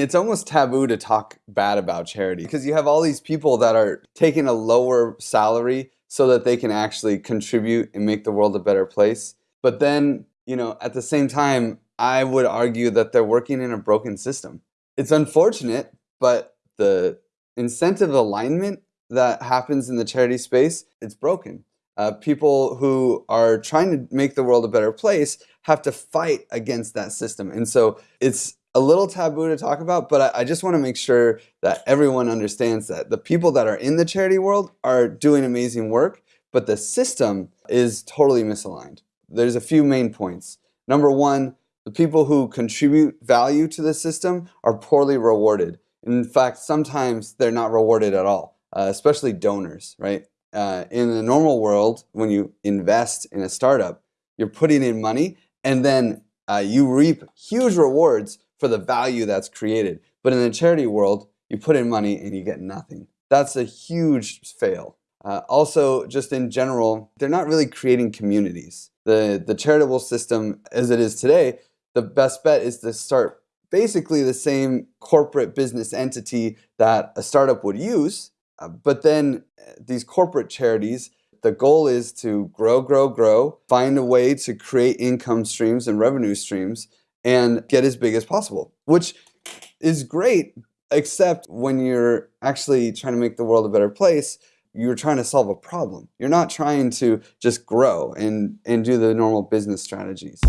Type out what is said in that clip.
It's almost taboo to talk bad about charity because you have all these people that are taking a lower salary so that they can actually contribute and make the world a better place. But then, you know, at the same time, I would argue that they're working in a broken system. It's unfortunate, but the incentive alignment that happens in the charity space, it's broken. Uh, people who are trying to make the world a better place have to fight against that system. And so it's a little taboo to talk about, but I, I just want to make sure that everyone understands that the people that are in the charity world are doing amazing work, but the system is totally misaligned. There's a few main points. Number one, the people who contribute value to the system are poorly rewarded. In fact, sometimes they're not rewarded at all, uh, especially donors, right? Uh, in the normal world, when you invest in a startup, you're putting in money and then uh, you reap huge rewards for the value that's created. But in the charity world, you put in money and you get nothing. That's a huge fail. Uh, also, just in general, they're not really creating communities. The, the charitable system as it is today, the best bet is to start basically the same corporate business entity that a startup would use. Uh, but then uh, these corporate charities, the goal is to grow, grow, grow, find a way to create income streams and revenue streams and get as big as possible, which is great, except when you're actually trying to make the world a better place, you're trying to solve a problem. You're not trying to just grow and, and do the normal business strategies.